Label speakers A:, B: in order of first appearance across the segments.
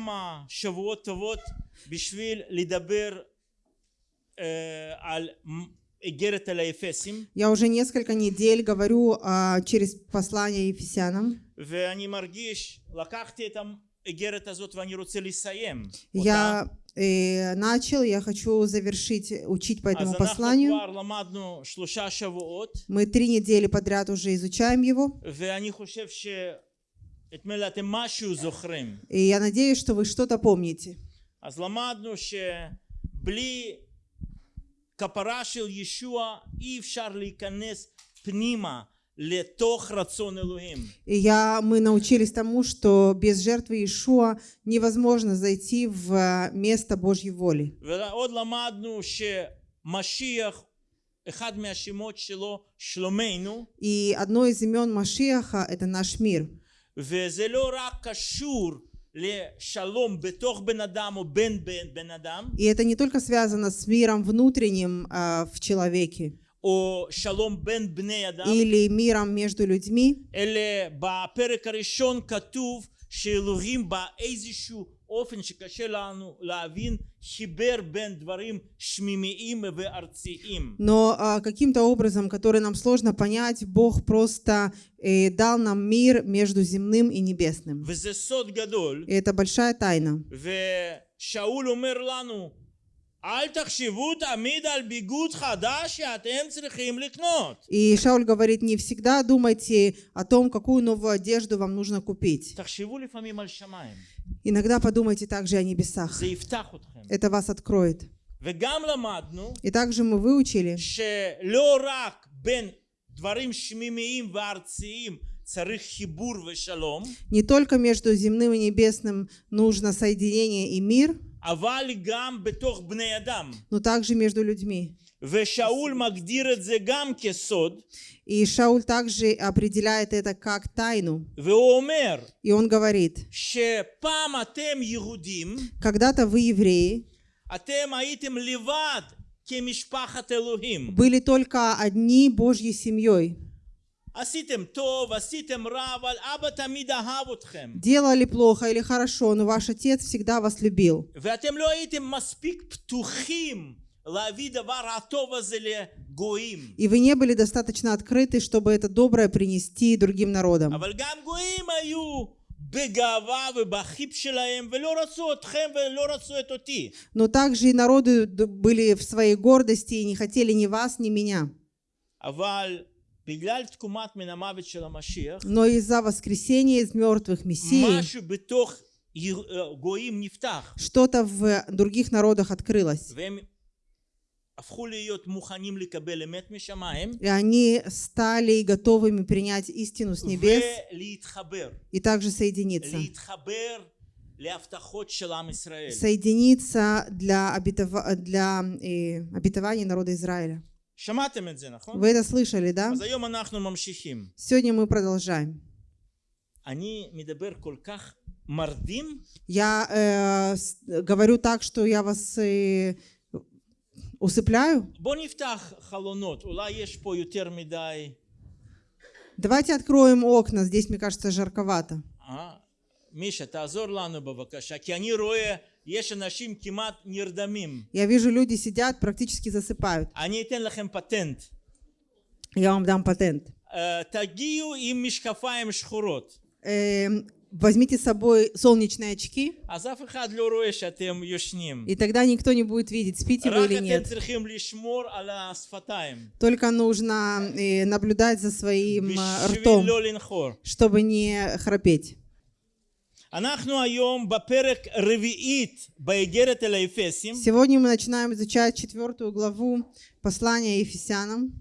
A: כמה שבועות טובות בשביל לדבר אה, על איגרת אל האפסים
B: Я уже несколько недель говорю а, через послание Ефесянам.
A: ואני מרגיש, לקחתי את האיגרת הזאת ואני רוצה לסיים אותה.
B: Я э, начал, я хочу завершить, учить по
A: אז
B: этому
A: אנחנו
B: посланию.
A: כבר למדנו שלושה שבועות
B: Мы три недели подряд уже изучаем его. И я надеюсь, что вы что-то помните.
A: אז למדנו שבלי כפרה של ישוע אי אפשר להיכנס פנימה לתוך רצון אלוהים.
B: И я, мы научились тому, что без жертвы Иешуа невозможно зайти в э, место Божьей воли.
A: ועוד למדנו שמשיח, אחד מהשמות שלו, שלומנו,
B: И одно из имен Машиаха – это наш мир.
A: וזה לא רק קשור לשלום בתוך בן אדם או בין בן, בן אדם,
B: И это не только связано с миром внутренним а, в человеке
A: או שלום בין בני אדם,
B: или миром между людьми,
A: אלא בפרק הראשון כתוב שאלוהים באיזשהו אופן שקשה לנו להבין חיבר בין דברים שמימיים וארציים.
B: но а, каким-то образом, который нам сложно понять, Бог просто э, дал нам мир между земным и небесным.
A: וזה סוד גדול,
B: И это большая тайна.
A: ושאול אומר לנו אל תחשבו תמיד על ביגוד חדש שאתם צריכים לקנות.
B: И Шауль говорит, не всегда думайте о том, какую новую одежду вам нужно купить.
A: תחשבו לפעמים על שמיים,
B: Иногда подумайте также о небесах. Это вас откроет. И также мы выучили, не только между земным и небесным нужно соединение и мир, но также между людьми. И Шауль также определяет это как тайну. И он говорит, когда-то вы евреи, были только одни Божьей семьей. Делали плохо или хорошо, но ваш отец всегда вас любил. И вы не были достаточно открыты, чтобы это доброе принести другим народам. Но также и народы были в своей гордости и не хотели ни вас, ни меня. Но из-за воскресения из мертвых Мессии что-то в других народах открылось. И они стали готовыми принять истину с небес и также соединиться. Соединиться для, обетова... для э, обетования народа Израиля. Вы это слышали, да? Сегодня мы продолжаем. Я э, говорю так, что я вас э,
A: מדי...
B: Давайте откроем окна. Здесь, мне кажется, жарковато.
A: אה? מישה, תעזור לנו בבקשה, כי אני רואה, יש אנשים כמעט נרדמים.
B: Я вижу, люди сидят, практически засыпают.
A: אני אתן לכם פטנט.
B: Я вам дам патент.
A: אה, תגיעו עם משקפיים שחורות.
B: Эм, возьмите с собой солнечные очки,
A: אז אף אחד לא רואה שאתם ישנים.
B: и тогда никто не будет видеть, спите вы
A: רק
B: или
A: אתם
B: нет.
A: צריכים לשמור על השפתיים.
B: Только нужно э, наблюдать за своим э,
A: בשביל
B: ртом,
A: לא לנחור.
B: чтобы не храпеть.
A: אנחנו היום בפרק רביעית באיגרת אל האפסים,
B: Сегодня мы начинаем изучать четвертую главу послания Ефесянам.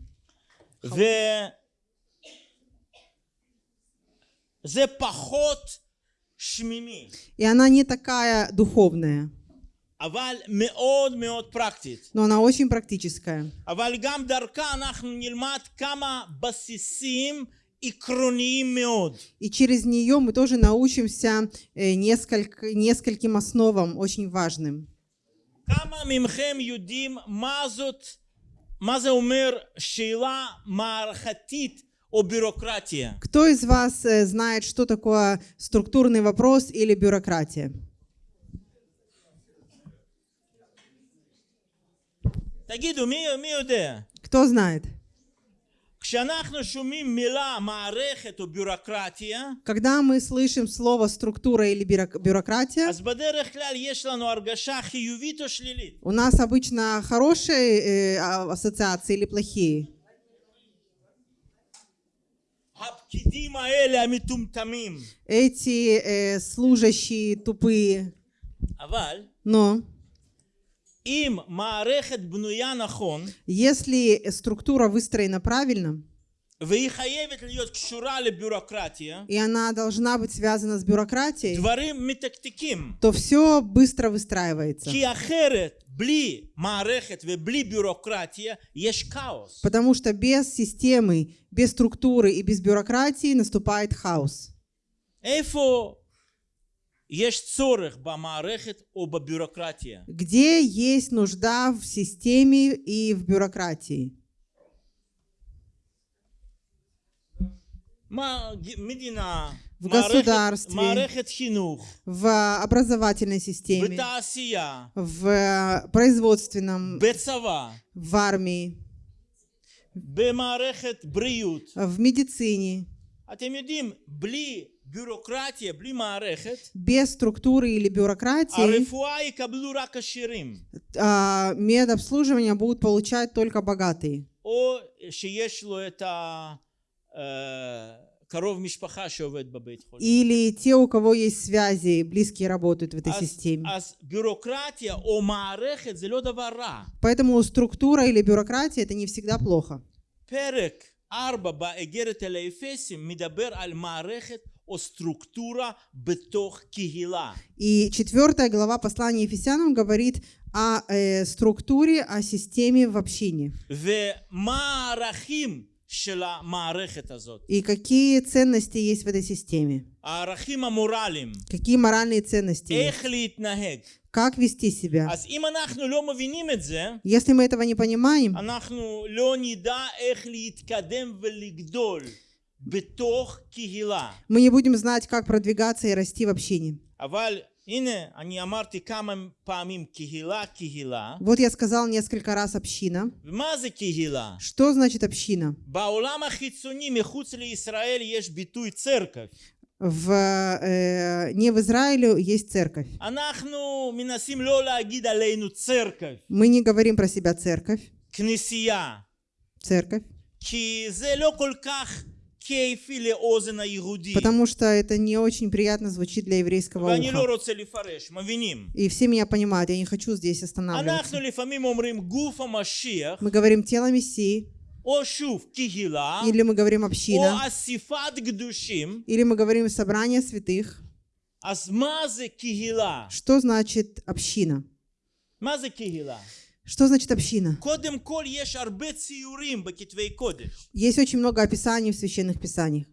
A: וזה פחות שמימי,
B: и она не такая
A: духовная.
B: Но она очень практическая. И через нее мы тоже научимся э, несколько, нескольким основам очень важным.
A: מה זה אומר שאלה о бюрократии.
B: Кто из вас э, знает, что такое структурный вопрос или бюрократия?
A: תגידו, מי, מי יודע?
B: кто знает? Когда мы слышим слово «структура» или «бюрократия», у нас обычно хорошие э, а, ассоциации или плохие. Эти э, служащие тупые. Но если структура выстроена правильно, и она должна быть связана с бюрократией, то все быстро выстраивается. Потому что без системы, без структуры и без бюрократии наступает хаос. Где есть нужда в системе и в бюрократии? в государстве, в образовательной системе, в производственном, в армии, в медицине. Без структуры или бюрократии. А, медобслуживание будут получать только богатые.
A: או שיש לו את הקרוב משפחה שעובד בבית חולים.
B: Или те, у кого есть связи, близкие работают в этой
A: אז,
B: системе.
A: אז ביורוקרטיה או מערכת זה לא דבר רע.
B: Поэтому структура или бюрократия это не всегда плохо.
A: פרק 4 באגרת אל האפסים מדבר על מערכת או סטרוקטורה בתוך קהילה.
B: И четвертая глава послания Ефесянам говорит о э, структуре, о системе в общине.
A: ומה הערכים של המערכת הזאת?
B: И какие ценности есть в этой системе.
A: הערכים המורליים.
B: Какие моральные ценности есть.
A: איך להתנהג.
B: Как вести себя.
A: אז אם אנחנו לא מבינים את זה,
B: Если мы этого не понимаем,
A: אנחנו לא נדע איך להתקדם ולגדול בתוך קהילה.
B: мы не будем знать, как продвигаться и расти в общине.
A: אבל
B: Вот я сказал несколько раз община. Что значит община?
A: церковь.
B: в, э, не в Израиле есть церковь. Мы не говорим про себя церковь. Церковь. Потому что это не очень приятно звучит для еврейского уха. И все меня понимают, я не хочу здесь останавливаться. Мы говорим «тело Мессии», или мы говорим «община», или мы говорим «собрание святых». Что значит «община»? Что значит община? Есть очень много описаний в священных писаниях.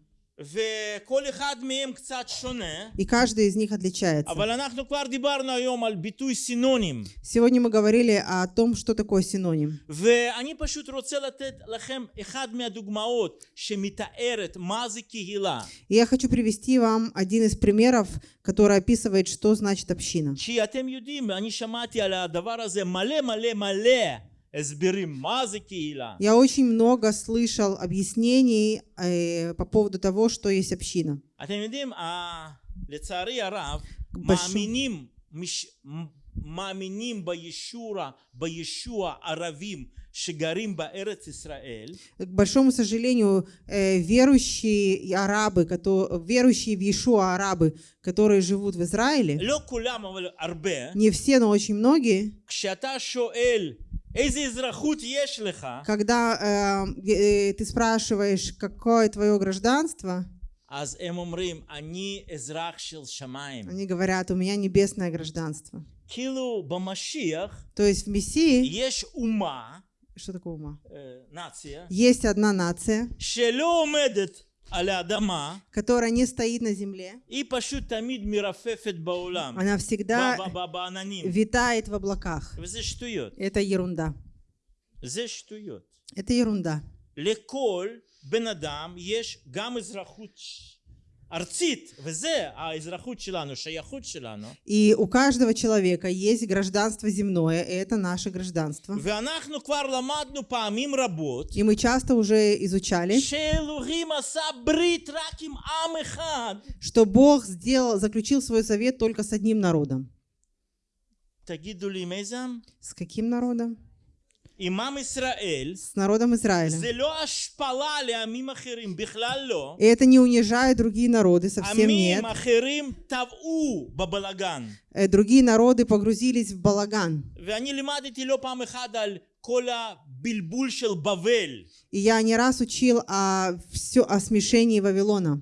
B: И каждый из них отличается. Сегодня мы говорили о том, что такое синоним. И я хочу привести вам один из примеров, который описывает, что значит община. Я очень много слышал объяснений э, по поводу того, что есть община. К большому сожалению, э, верующие арабы, которые, верующие в Иешуа арабы, которые живут в Израиле, не все, но очень многие, когда э, э, ты спрашиваешь, какое твое гражданство, они говорят, у меня небесное гражданство. То есть в Мессии, что такое ума? Есть одна нация,
A: שלא עומדת על האדמה,
B: которая не стоит на земле,
A: היא פשוט תמיד מרפפת בעולם,
B: она
A: ב-
B: всегда
A: ב- ב- בעננים.
B: витает в облаках.
A: וזה שטויות.
B: Это ерунда.
A: זה שטויות.
B: Это ерунда.
A: לכל בן אדם יש גם אזרחות ש- ארצית, וזה האזרחות שלנו, שייכות שלנו.
B: И у каждого человека есть гражданство земное, и это наше гражданство.
A: ואנחנו כבר למדנו פעמים רבות
B: И мы часто уже изучали,
A: שאלוהים עשה ברית רק עם עם אחד.
B: что Бог сделал, заключил свой завет только с одним народом.
A: תגידו לי, עם איזה עם?
B: С каким народом? с народом Израиля. И это не унижает другие народы, совсем нет. Э, другие народы погрузились в балаган. И я не раз учил о, все, о смешении Вавилона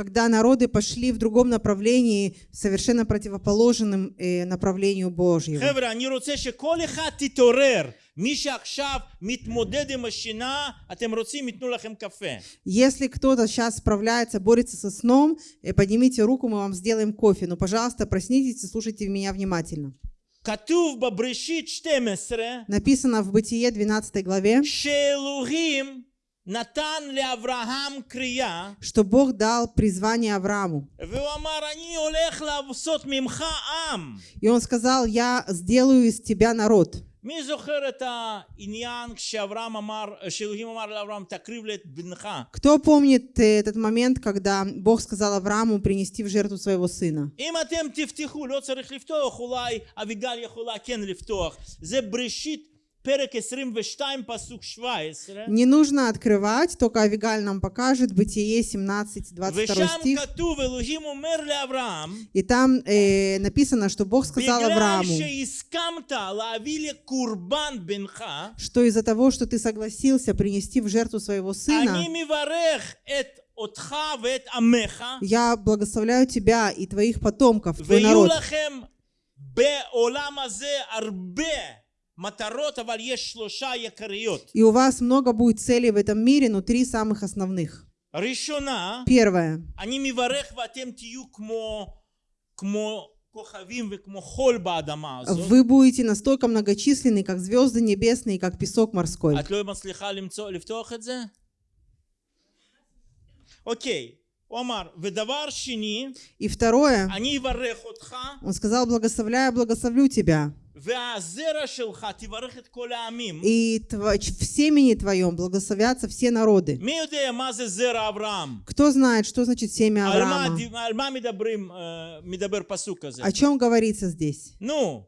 A: כשעמים פשוט הלכו בכיוון לגמרי הפוך מכיוון אלוהי.
B: Когда народы пошли в другом направлении, совершенно противоположным э, направлению Божьему.
A: חבר'ה, אני רוצה שכל אחד תתעורר. מי שעכשיו מתמודד עם השינה, אתם רוצים, ייתנו לכם קפה.
B: Если кто-то сейчас справляется, борется со сном, э, поднимите руку, мы вам сделаем кофе. Но, пожалуйста, проснитесь и слушайте меня внимательно.
A: כתוב בבראשית 12,
B: Написано в Бытие 12 главе,
A: שאלוהים נתן לאברהם קריאה,
B: что Бог дал призвание Аврааму.
A: והוא אמר, אני הולך לעשות ממך עם.
B: И он сказал, я сделаю из тебя народ.
A: מי זוכר את העניין כשאברהם אמר, שאלוהים אמר לאברהם, תקריב לי את בנך?
B: Кто помнит э, этот момент, когда Бог сказал Аврааму принести в жертву своего сына?
A: אם אתם תפתחו, לא צריך לפתוח, אולי אביגל יכולה כן לפתוח. זה בראשית
B: не нужно открывать, только Авигаль нам покажет Бытие 17, 22 стих. И там э, написано, что Бог сказал Аврааму, что из-за того, что ты согласился принести в жертву своего сына, я благословляю тебя и твоих потомков, твой народ. И у вас много будет целей в этом мире, но три самых основных. Первое. Вы будете настолько многочисленны, как звезды небесные, как песок морской.
A: Окей.
B: И второе, он сказал, благословляю, благословлю тебя. И в семени твоем благословятся все народы. Кто знает, что значит семя Авраама? О чем говорится здесь?
A: Ну,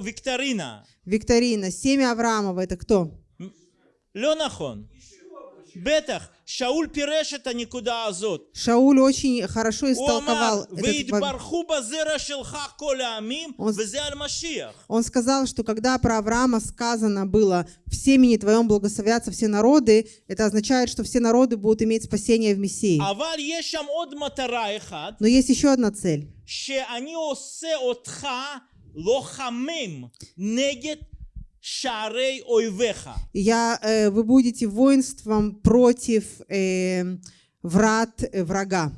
A: викторина.
B: Викторина. Семя Авраамова это кто?
A: Леонахон. נכון. בטח, שאול פירש את הנקודה הזאת.
B: Шауль очень хорошо
A: הוא אמר,
B: истолковал этот во-
A: ויתברכו בזרע שלך כל העמים,
B: Он-
A: וזה על משיח.
B: Он сказал, что когда про Авраама сказано было «в семени твоем благословятся все народы», это означает, что все народы будут иметь спасение в Мессии.
A: אבל יש שם עוד מטרה אחת,
B: Но есть еще одна цель.
A: שאני עושה אותך לוחמים נגד שערי אויביך.
B: И Шарей ойвеха. Я, э, вы будете воинством против э, врат э, врага.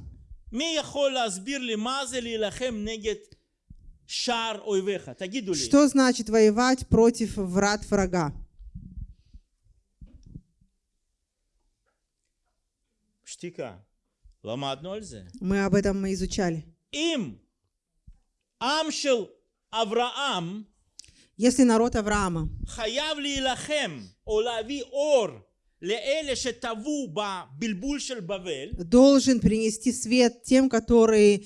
B: Что значит воевать против врат врага?
A: Штика.
B: Мы об этом мы изучали.
A: Им Амшел Авраам
B: если народ Авраама. должен принести свет тем, которые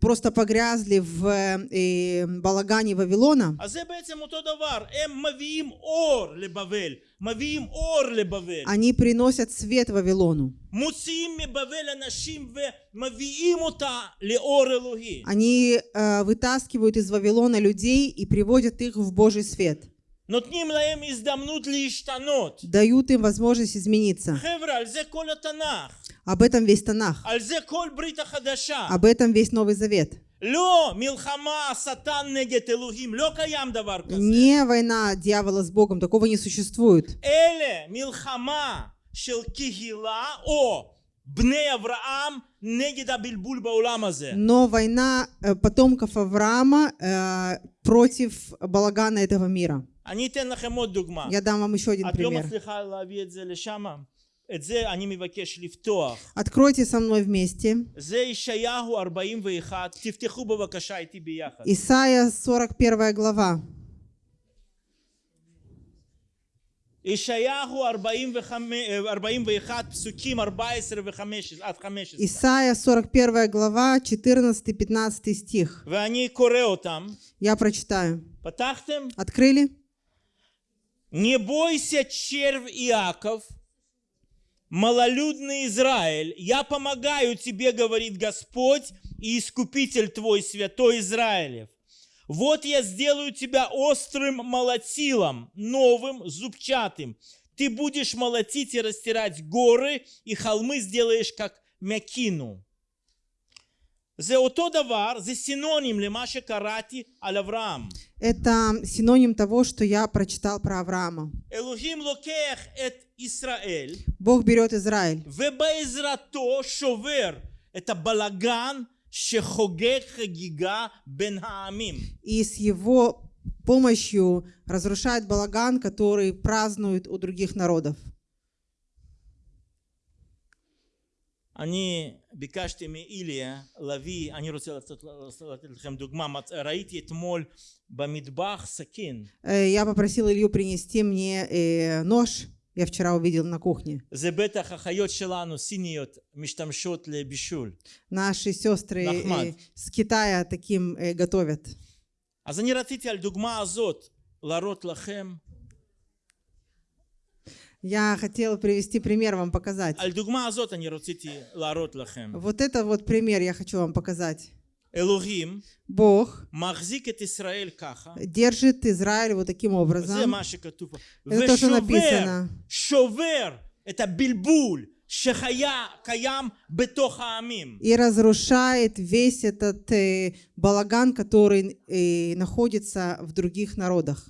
B: просто погрязли в э, балагане Вавилона,
A: אז זה בעצם אותו דבר, הם מביאים אור לבבל, מביאים אור לבבל,
B: они приносят свет Вавилону.
A: מוציאים מבבל אנשים ומביאים אותה לאור אלוהי.
B: Они э, вытаскивают из Вавилона людей и приводят их в Божий свет.
A: נותנים להם הזדמנות להשתנות.
B: Дают им возможность измениться.
A: חבר'ה, על זה כל התנ"ך,
B: Об этом весь Танах. Об этом весь Новый Завет. Не война дьявола с Богом, такого не существует. Но война э, потомков Авраама э, против балагана этого мира. Я дам вам еще один пример.
A: מצליחה להביא את זה לשם? את זה אני מבקש לפתוח.
B: Откройте со мной вместе.
A: זה ישעיהו 41, תפתחו בבקשה איתי ביחד.
B: Исайя 41 глава.
A: ישעיהו 45, 41, פסוקים 14 ו-15, עד 15.
B: Исайя 41 глава, 14-15 стих.
A: ואני קורא אותם.
B: Я прочитаю.
A: פתחתם?
B: Открыли?
A: Не бойся, червь Иаков, малолюдный Израиль, я помогаю тебе, говорит Господь и Искупитель твой, святой Израилев. Вот я сделаю тебя острым молотилом, новым, зубчатым. Ты будешь молотить и растирать горы, и холмы сделаешь, как мякину.
B: Это синоним того, что я прочитал про Авраама. Бог берет Израиль. И с его помощью разрушает балаган, который празднуют у других народов.
A: אני ביקשתי מאיליה להביא, אני רוצה לתת, לתת לכם דוגמה, מצ- ראיתי אתמול במטבח סכין,
B: Э, Я попросил Илью принести мне э, нож. Я вчера увидел на кухне.
A: זה בטח החיות שלנו, סיניות, משתמשות לבישול.
B: Наши сестры э,
A: Нахмад.
B: с Китая таким э, готовят.
A: אז אני רציתי על דוגמה הזאת להראות לכם,
B: я хотел привести пример вам показать. Вот это вот пример я хочу вам показать. Бог держит Израиль вот таким образом. Это то, что написано.
A: Шовер, это бильбуль.
B: И разрушает весь этот э, балаган, который э, находится в других народах.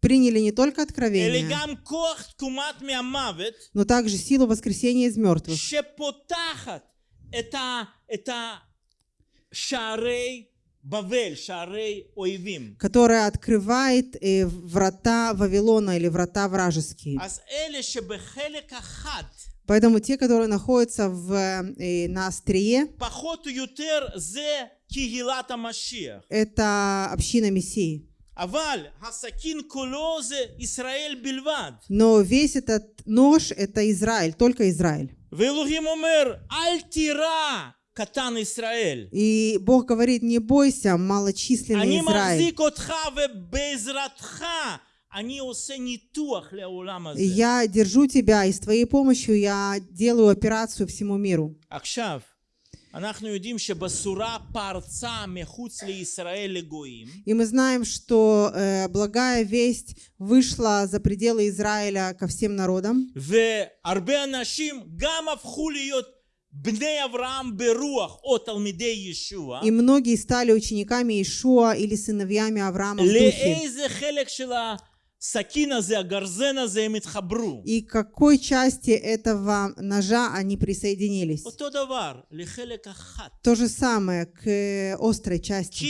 B: приняли не только откровение, но также силу воскресения из мертвых, которая открывает э, врата Вавилона или врата вражеские. Поэтому те, которые находятся в, э, на острие, это община Мессии. Но весь этот нож — это Израиль, только Израиль. И Бог говорит, не бойся, малочисленный Израиль. Я держу тебя, и с твоей помощью я делаю операцию всему миру. И мы знаем, что э, благая весть вышла за пределы Израиля ко всем народам. И многие стали учениками Иешуа или сыновьями Авраама в духе. И к какой части этого ножа они присоединились? То же самое к острой части.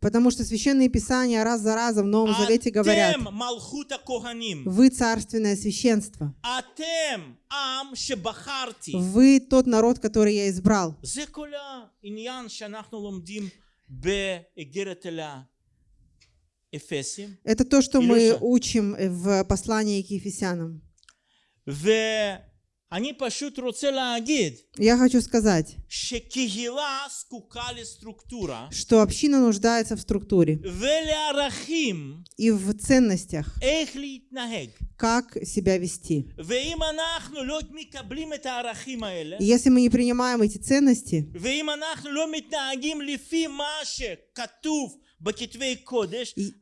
B: Потому что священные писания раз за разом в Новом Завете говорят, вы царственное священство. Вы тот народ, который я избрал. Это то, что мы учим в послании к Ефесянам. Я хочу сказать, что община нуждается в структуре и в ценностях, как себя вести. Если мы не принимаем эти ценности, и...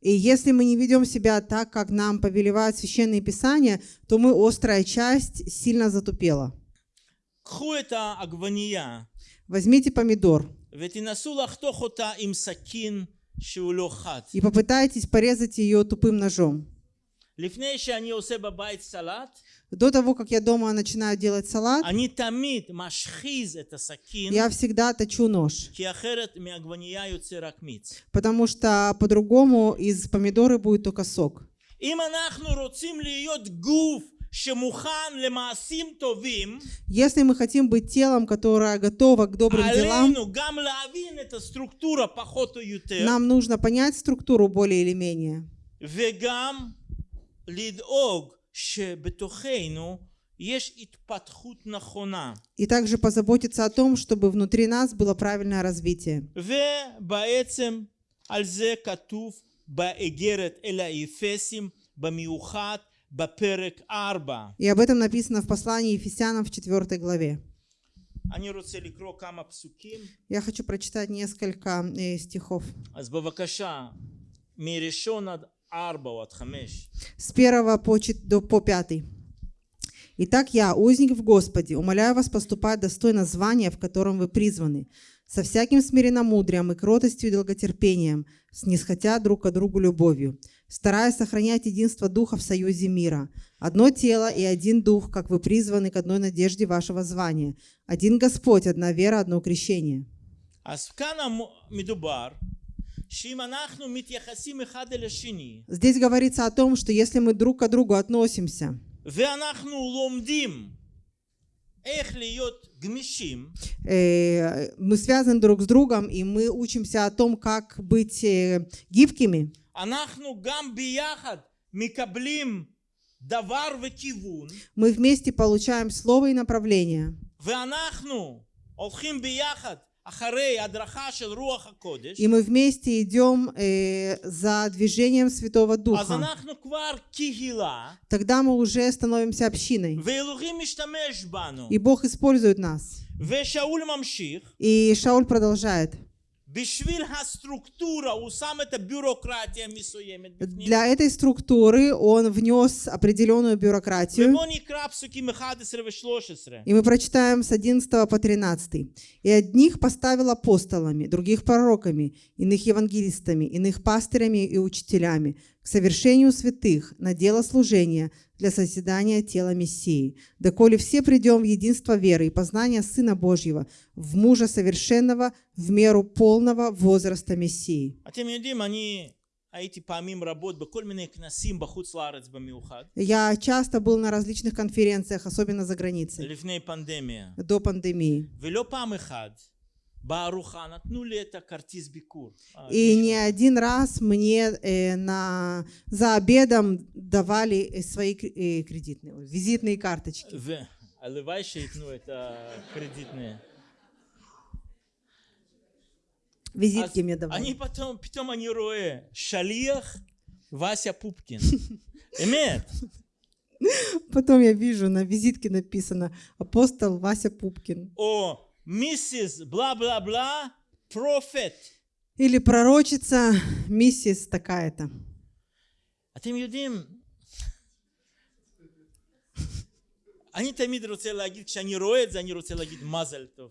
B: И если мы не ведем себя так, как нам повелевают священные писания, то мы острая часть сильно затупела. Возьмите помидор. И попытайтесь порезать ее тупым ножом до того, как я дома начинаю делать салат, я всегда точу нож, потому что по-другому из помидоры будет только сок. Если мы хотим быть телом, которое готово к добрым делам, нам нужно понять структуру более или менее.
A: וגם לדאוג שבתוכנו יש התפתחות נכונה.
B: И также позаботиться о том, чтобы внутри нас было правильное развитие.
A: ובעצם על זה כתוב באיגרת אל האפסים, במיוחד בפרק 4.
B: И об этом написано в послании Ефесянам в 4 главе.
A: אני רוצה לקרוא כמה פסוקים,
B: Я хочу прочитать несколько э, стихов.
A: אז בבקשה, מראשון עד 4 או עד 5.
B: с первого по, до, по пятый. Итак, я, узник в Господе, умоляю вас поступать достойно звания, в котором вы призваны, со всяким смиренномудрием и кротостью и долготерпением, снисходя друг к другу любовью, стараясь сохранять единство Духа в союзе мира. Одно тело и один Дух, как вы призваны к одной надежде вашего звания. Один Господь, одна вера, одно крещение. Здесь говорится о том, что если мы друг к другу относимся,
A: ואנחנו לומדים איך להיות גמישים,
B: э, мы связаны друг с другом, и мы учимся о том, как быть э, гибкими,
A: אנחנו גם ביחד מקבלים דבר וכיוון,
B: мы вместе получаем слово и направление.
A: ואנחנו הולכים ביחד
B: И мы вместе идем э, за движением Святого Духа. Тогда мы уже становимся общиной. И Бог использует нас. И Шауль продолжает. Для этой структуры он внес определенную бюрократию. И мы прочитаем с 11 по 13. «И одних поставил апостолами, других пророками, иных евангелистами, иных пастырями и учителями, к совершению святых на дело служения для созидания тела Мессии, доколе все придем в единство веры и познания Сына Божьего, в мужа совершенного, в меру полного возраста Мессии. Я часто был на различных конференциях, особенно за границей, до пандемии.
A: А,
B: И не один раз мне э, на, за обедом давали э, свои э, кредитные, визитные карточки.
A: Аливай ну это кредитные.
B: Визитки
A: а
B: мне давали.
A: Они потом, потом они рои. Шалиях Вася Пупкин. Эмет.
B: Потом я вижу, на визитке написано «Апостол Вася Пупкин».
A: О, מיסיס בלה בלה בלה, פרופט.
B: Или пророчица миссис такая-то.
A: אתם יודעים, אני תמיד רוצה להגיד, כשאני רואה את זה, אני רוצה להגיד מזל טוב.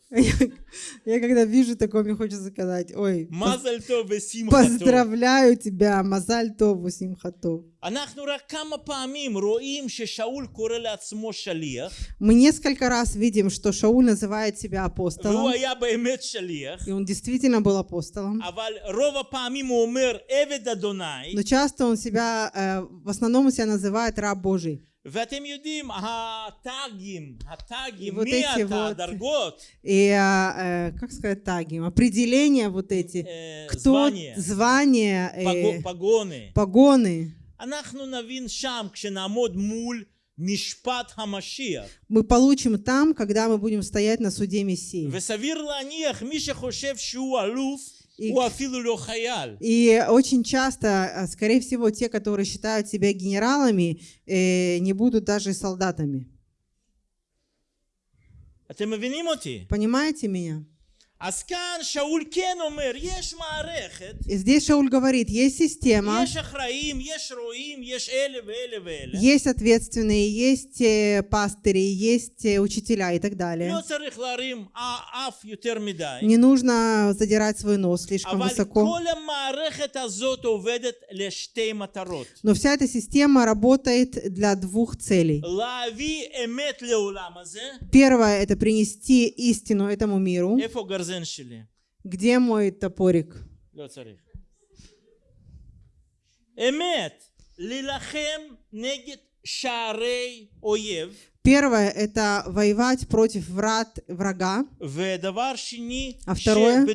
B: Я когда вижу такое, мне хочется сказать, ой, поз-
A: מזל טוב ושמחה טוב.
B: поздравляю тебя, Мазаль Тову Симхатов.
A: אנחנו רק כמה פעמים רואים ששאול קורא לעצמו שליח,
B: Мы несколько раз видим, что Шауль называет себя
A: והוא
B: апостолом,
A: היה באמת שליח,
B: и он действительно был апостолом.
A: אבל רוב הפעמים הוא אומר עבד אדוני,
B: Но часто он себя, э, в основном он себя называет раб Божий.
A: ואתם יודעים, הטאגים, הטאגים,
B: вот
A: מי
B: эти
A: אתה,
B: вот-
A: הדרגות,
B: И, а, э, как сказать, таги, определения вот эти,
A: אה,
B: кто,
A: звания,
B: звания,
A: פגו-
B: э,
A: פגוני.
B: погоны,
A: אנחנו נבין שם כשנעמוד מול משפט המשיח.
B: Мы получим там, когда мы будем стоять на суде Мессии.
A: וסביר להניח, מי שחושב שהוא אלוף,
B: и, и очень часто, э, скорее всего, те, которые считают себя генералами, э, не будут даже солдатами. Понимаете меня? И здесь Шауль говорит, есть система, есть ответственные, есть э, пастыри, есть э, учителя и так далее. Не нужно задирать свой нос слишком высоко. Но вся эта система работает для двух целей. Первое — это принести истину этому миру.
A: איפה הגרזן שלי?
B: Где мой топорик?
A: לא צריך. אמת, להילחם נגד שערי אויב.
B: Первое — это воевать против врат врага. А второе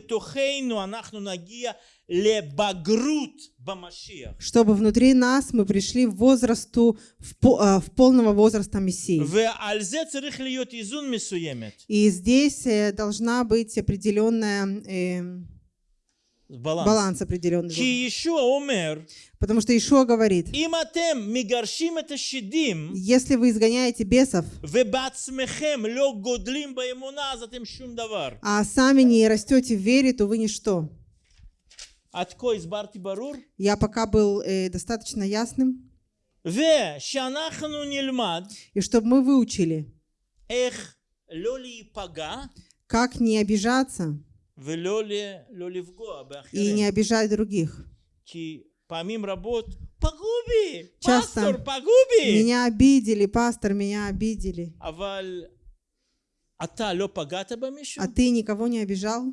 B: — чтобы внутри нас мы пришли в возрасту, в, э, в полного возраста Мессии. И здесь э, должна быть определенная... Эм,
A: баланс.
B: баланс определенный.
A: Ки Ишуа омер,
B: Потому что Ишуа говорит, если вы изгоняете бесов, а сами не растете в вере, то вы ничто. Я пока был э, достаточно ясным. И чтобы мы выучили, как не обижаться, и не обижать других.
A: Помимо работ. Пастор,
B: Часто меня обидели, пастор, меня обидели.
A: А,
B: а ты никого не обижал?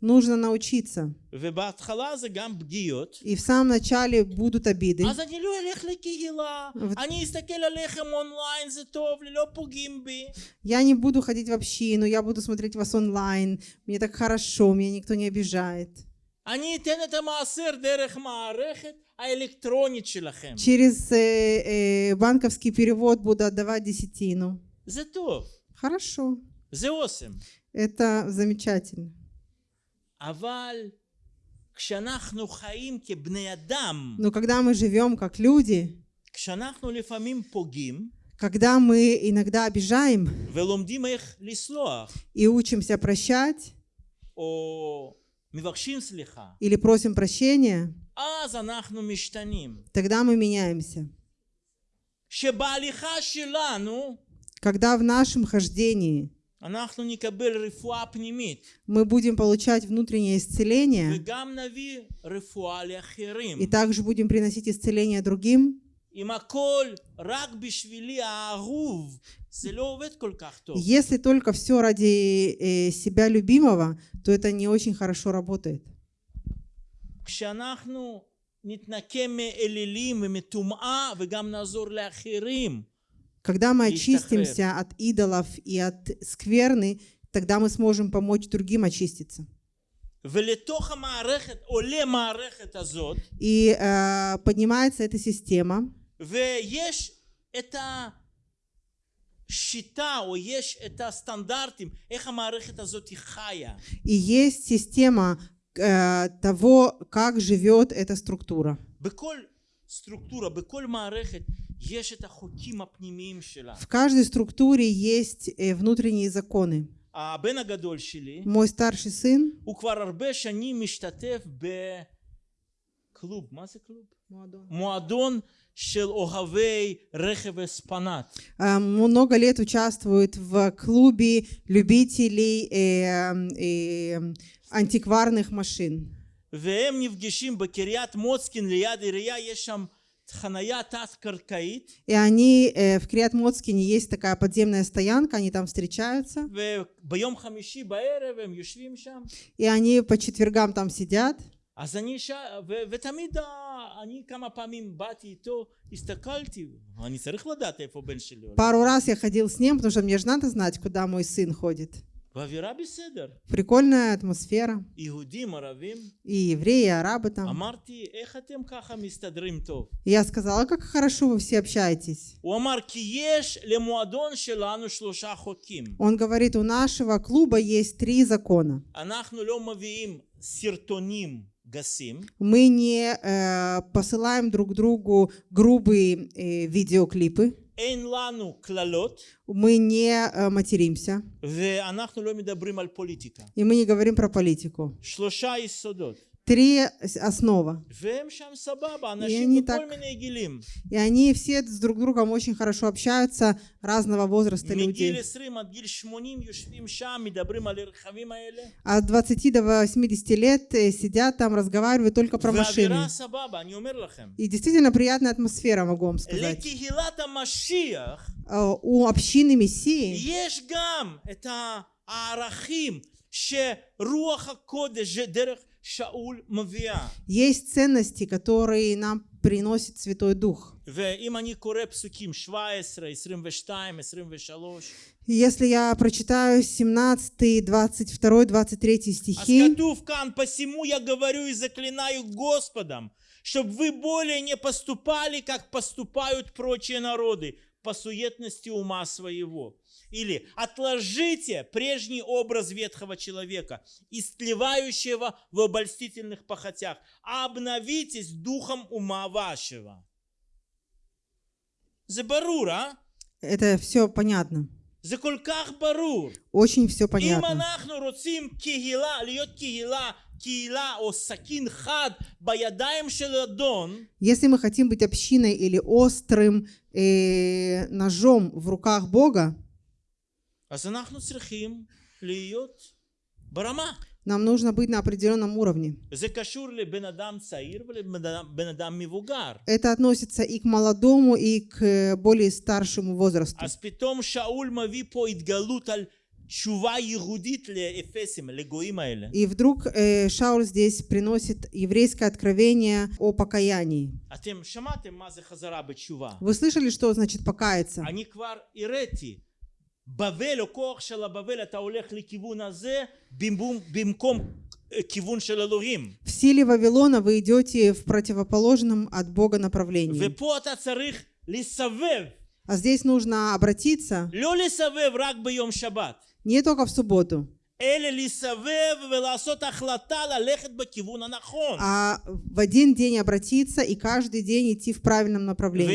B: Нужно научиться. И в самом начале будут обиды. Я не буду ходить в общину, я буду смотреть вас онлайн. Мне так хорошо, меня никто не обижает. Через э, э, банковский перевод буду отдавать десятину. Хорошо. Это замечательно. Но когда мы живем как люди, когда мы иногда обижаем и учимся прощать, или просим прощения, тогда мы меняемся. Когда в нашем хождении
A: אנחנו נקבל רפואה פנימית
B: мы будем получать внутреннее исцеление
A: וגם נביא רפואה לאחרים.
B: и также будем приносить исцеление другим,
A: אם הכל רק בשבילי האהוב, זה לא עובד כל כך טוב.
B: если только все ради э, себя любимого, то это не очень хорошо работает.
A: כשאנחנו נתנקה מאלילים ומטומאה וגם נעזור לאחרים,
B: Когда мы
A: Есть
B: очистимся от идолов и от скверны, тогда мы сможем помочь другим очиститься.
A: ולתוך המערכת, עולה מערכת הזאת,
B: И э, поднимается эта система,
A: ויש את השיטה, או יש את הסטנדרטים, איך המערכת הזאת היא חיה.
B: и есть система э, того, как живет эта структура.
A: בכל סטרוקטורה, בכל מערכת, יש את החוקים הפנימיים שלה.
B: В каждой структуре есть э, внутренние законы.
A: הבן הגדול שלי,
B: Мой старший сын,
A: הוא כבר הרבה שנים משתתף בקלוב, מה זה קלוב? מועדון של אוהבי רכב אספנט.
B: э, много лет участвует в клубе любителей э, э, антикварных машин.
A: והם נפגשים בקריית מוצקין ליד עירייה, יש שם חנייה תת-קרקעית,
B: И они э, в Криат Моцкине есть такая подземная стоянка, они там встречаются,
A: וביום חמישי בערב הם יושבים שם.
B: и они по четвергам там сидят.
A: אז אני ש... ו... ותמיד ה... אני כמה פעמים באתי איתו, הסתכלתי, אני צריך לדעת איפה בן שלי הולך.
B: Пару раз я ходил с ним, потому что мне же надо знать, куда мой сын ходит. Прикольная атмосфера. И евреи, и арабы там. Я сказала, как хорошо вы все общаетесь. Он говорит, у нашего клуба есть три закона. Мы не э, посылаем друг другу грубые э, видеоклипы. Мы не э, материмся. И мы не говорим про политику три основа.
A: И они,
B: так, и они все с друг другом очень хорошо общаются, разного возраста людей. От 20 до 80 лет э, сидят там, разговаривают только про машины. И действительно приятная атмосфера, могу вам сказать. Э, у общины Мессии
A: есть
B: есть ценности, которые нам приносит Святой Дух. Если я прочитаю 17, 22, 23 стихи,
A: «Посему я говорю и заклинаю Господом, чтобы вы более не поступали, как поступают прочие народы, по суетности ума своего. Или отложите прежний образ ветхого человека, истлевающего в обольстительных похотях, а обновитесь духом ума вашего. За Забарура.
B: Это все понятно. Очень все понятно. Если мы хотим быть общиной или острым э, ножом в руках Бога, нам нужно быть на определенном уровне. Это относится и к молодому, и к э, более старшему возрасту.
A: אז פתאום שאול מביא פה התגלות על תשובה ייחודית לאפסים, לגויים האלה.
B: И вдруг э, Шауль здесь приносит еврейское откровение о покаянии.
A: אתם שמעתם מה זה חזרה בתשובה.
B: Вы слышали, что значит покаяться?
A: אני כבר הראיתי. בבל או כוח של הבבל אתה הולך לכיוון הזה במקום, במקום אה, כיוון של אלוהים.
B: В силе Вавилона вы идете в противоположном от Бога направлении.
A: ופה אתה צריך לסבב.
B: А здесь нужно обратиться
A: לא לסבב רק ביום שבת.
B: не только в субботу. А в один день обратиться и каждый день идти в правильном направлении.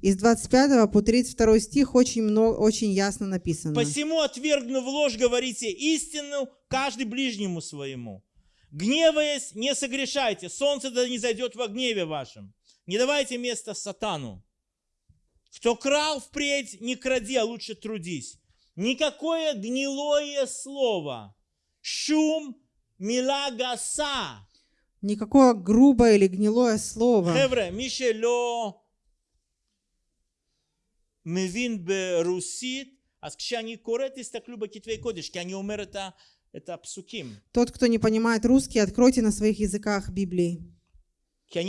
B: Из 25 по 32 стих очень, много, очень ясно написано.
A: «Посему, отвергнув ложь, говорите истину каждый ближнему своему. Гневаясь, не согрешайте, солнце да не зайдет во гневе вашем. Не давайте места сатану». Кто крал впредь, не кради, а лучше трудись. Никакое гнилое слово, шум милагаса.
B: Никакое грубое или гнилое слово.
A: Хевре, мишело мвин берусит, а скажи, кшани корет, истаклю бакитвей кодиш, они умер это, это псуким.
B: Тот, кто не понимает русский, откройте на своих языках Библии.
A: А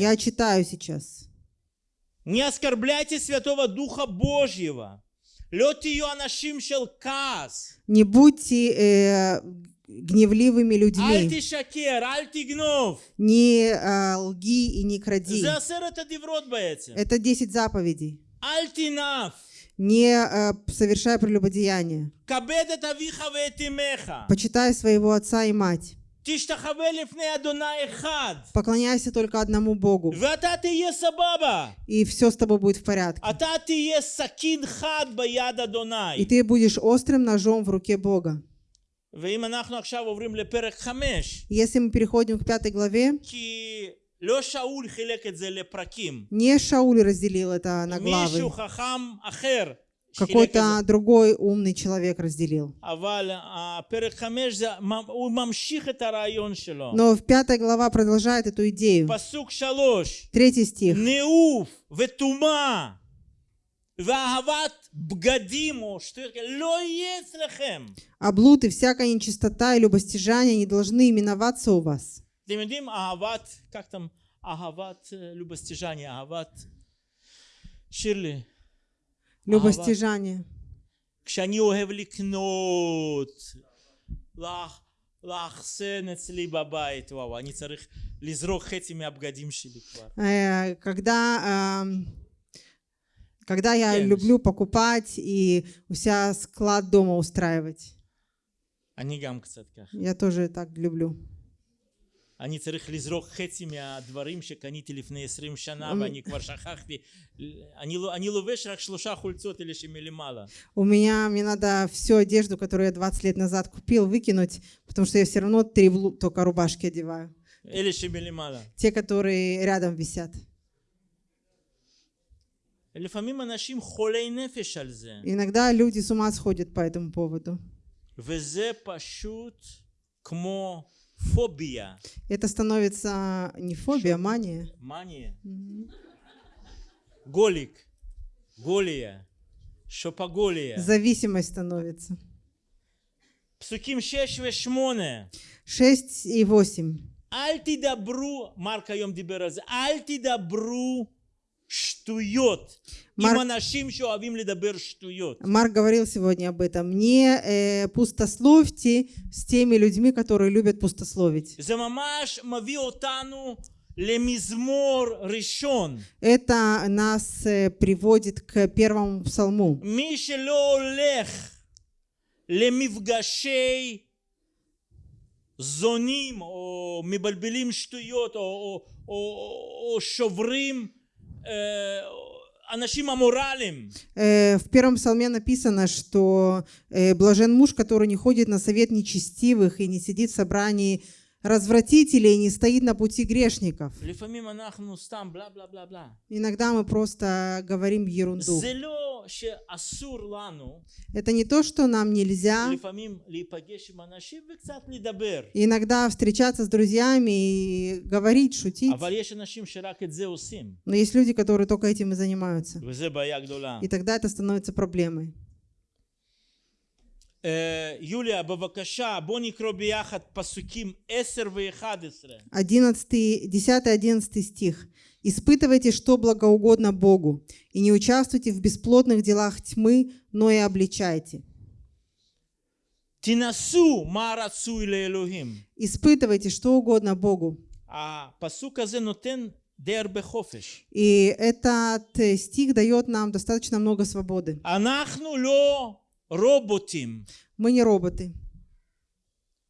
B: Я читаю сейчас.
A: Не оскорбляйте Святого Духа Божьего.
B: Не будьте э, гневливыми людьми. Не э, а, лги и не кради. Это 10 заповедей. Не э, совершай прелюбодеяние. Почитай своего отца и мать. Поклоняйся только одному Богу. И все с тобой будет в порядке. И ты будешь острым ножом в руке Бога. Если мы переходим к пятой главе, не Шауль разделил это на главы какой-то другой умный человек разделил. Но в пятой глава продолжает эту идею. Третий стих. А блуд и всякая нечистота и любостяжание не должны именоваться у вас.
A: Как там? Любостяжание. Ширли,
B: Любостяжание.
A: כשאני אוהב לקנות, לאח- לאחסן אצלי בבית, וואו, אני צריך לזרוק חצי מהבגדים שלי כבר.
B: Э, Когда, эм, когда я
A: Yes.
B: люблю покупать и у себя склад дома устраивать.
A: אני גם קצת ככה.
B: Я тоже так люблю.
A: אני צריך לזרוק חצי מהדברים שקניתי לפני 20 שנה
B: אמ-
A: ואני כבר שכחתי. אני, לא- אני לובש רק שלושה חולצות אלה שמלמעלה.
B: У меня, мне надо всю одежду, которую я 20 лет назад купил, выкинуть, потому что я все равно три в лу- только рубашки одеваю.
A: אלה שמלמעלה.
B: Те, которые рядом висят.
A: לפעמים אנשים חולי נפש על זה.
B: Иногда люди с ума сходят по этому поводу.
A: וזה פשוט כמו Фобия.
B: Это становится а, не фобия, а Шо? мания.
A: Мания. Угу. Голик. Голия. Шопоголия.
B: Зависимость становится.
A: Псуким 6 и 8.
B: 6 и 8.
A: Альти добру, Марка Йом Дибераз, альти добру אל תדברו שטויות
B: מרק-
A: עם אנשים שאוהבים לדבר שטויות.
B: Марк говорил сегодня об этом. Не э, пустословьте с теми людьми, которые любят пустословить.
A: זה ממש מביא אותנו למזמור ראשון.
B: Это нас э, приводит к первому псалму.
A: מי שלא הולך למפגשי זונים או מבלבלים שטויות או, או, או, או שוברים Э,
B: э, в первом псалме написано, что э, блажен муж, который не ходит на совет нечестивых и не сидит в собрании развратителей не стоит на пути грешников. Иногда мы просто говорим ерунду. Это не то, что нам нельзя. Иногда встречаться с друзьями и говорить, шутить. Но есть люди, которые только этим и занимаются. И тогда это становится проблемой.
A: אה, יוליה בבקשה בוא נקרוא ביחד פסוקים 10 ו-11
B: 11, 10-11 стих. «Испытывайте, что благоугодно Богу, и не участвуйте в бесплодных делах тьмы, но и обличайте.
A: תנסו מה רצוי לאלוהים
B: Испытывайте, что угодно Богу».
A: הפסוק הזה נותן די הרבה חופש
B: И этот э, стих дает нам достаточно много свободы.
A: אנחנו לא רובוטים
B: Мы не роботы.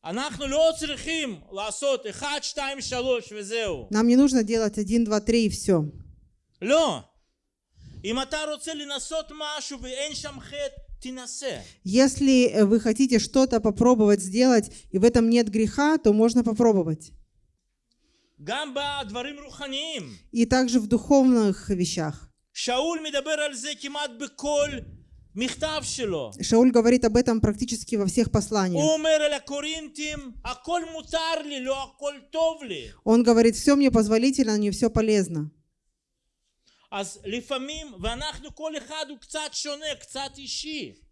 A: אנחנו לא צריכים לעשות 1, 2, 3 וזהו
B: Нам не нужно делать 1, 2, 3 и все.
A: לא אם אתה רוצה לנסות משהו ואין שם חטא תנסה
B: Если э, вы хотите что-то попробовать сделать, и в этом нет греха, то можно попробовать.
A: גם בדברים רוחניים
B: И также в духовных вещах.
A: שאול מדבר על זה כמעט בכל מכתב שלו
B: Шауль говорит об этом практически во всех посланиях. Он говорит, все мне позволительно, не все полезно.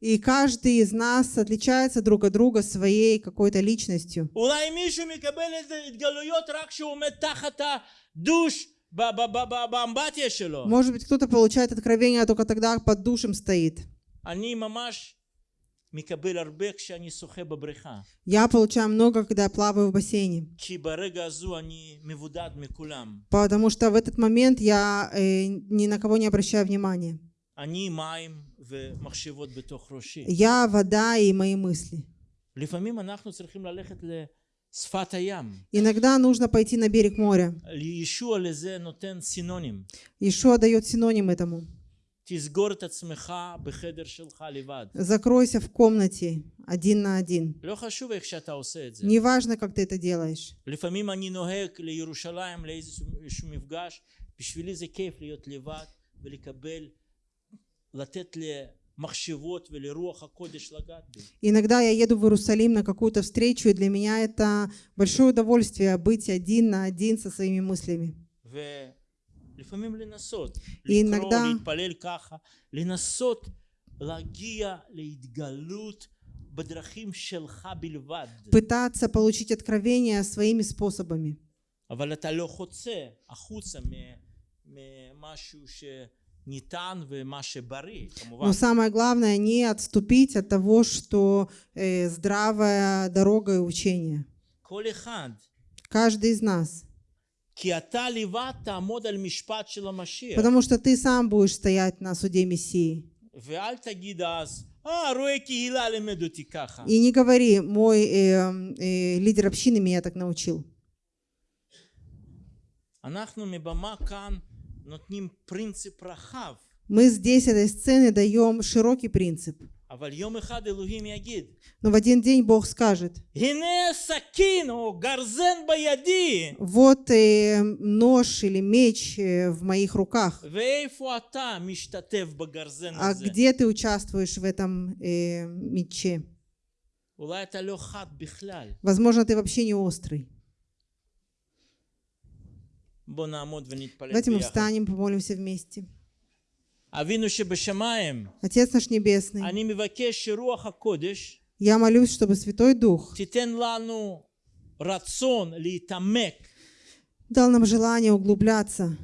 B: И каждый из нас отличается друг от друга своей какой-то личностью. Может быть, кто-то получает откровение а только тогда под душем стоит.
A: אני ממש מקבל הרבה כשאני שוחה בבריכה
B: Я получаю много, когда я плаваю в бассейне.
A: כי ברגע הזו אני מבודד מכולם
B: Потому что в этот момент я э, ни на кого не обращаю внимания.
A: אני מים ומחשבות בתוך ראשי
B: Я вода и мои мысли.
A: לפעמים אנחנו צריכים ללכת לשפת הים
B: Иногда нужно пойти на берег моря.
A: ישוע לזה נותן סינונים
B: Ишуа дает синоним этому. Закройся в комнате один на один.
A: Не
B: важно, как ты это делаешь. Иногда я еду в Иерусалим на какую-то встречу, и для меня это большое удовольствие быть один на один со своими мыслями.
A: И иногда
B: пытаться получить откровение своими способами. Но самое главное не отступить от того, что э, здравая дорога и учение. Каждый из нас Потому что ты сам будешь стоять на суде Мессии. И не говори, мой э, э, лидер общины меня так научил. Мы здесь, этой сцены, даем широкий принцип. Но в один день Бог скажет, вот э, нож или меч э, в моих руках, а где ты участвуешь в этом э, мече? Возможно, ты вообще не острый. Давайте мы встанем, помолимся вместе. Отец наш Небесный, я молюсь, чтобы Святой Дух дал нам желание углубляться.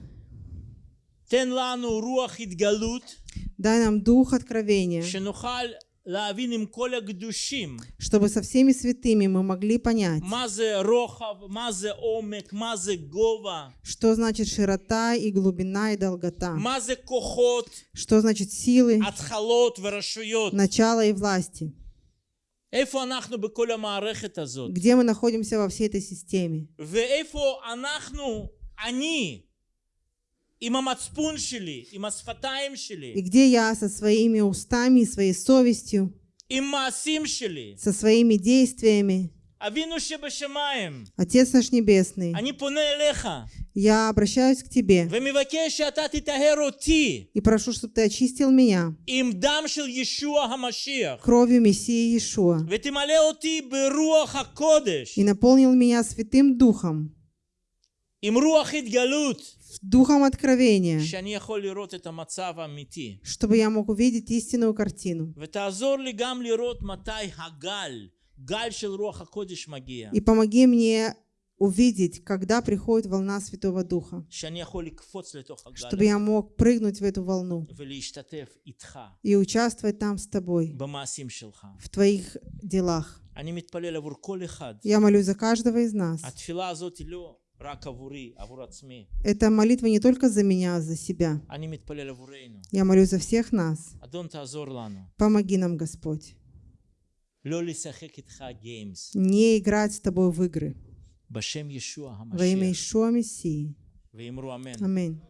B: Дай нам дух откровения, чтобы со всеми святыми мы могли понять, что значит широта и глубина и долгота, что значит силы, начало и власти. Где мы находимся во всей этой системе? и где я со своими устами и своей совестью, со своими действиями, Отец наш Небесный, я обращаюсь к Тебе. И прошу, чтобы Ты очистил меня. Кровью Мессии Иешуа. И наполнил меня Святым Духом, духом откровения, чтобы я мог увидеть истинную картину. И помоги мне увидеть, когда приходит волна Святого Духа, чтобы я мог прыгнуть в эту волну и участвовать там с тобой, в твоих делах. Я молюсь за каждого из нас. Это молитва не только за меня, а за себя. Я молю за всех нас. Помоги нам, Господь. Не играть с тобой в игры. Во имя Ишуа Мессии. Аминь.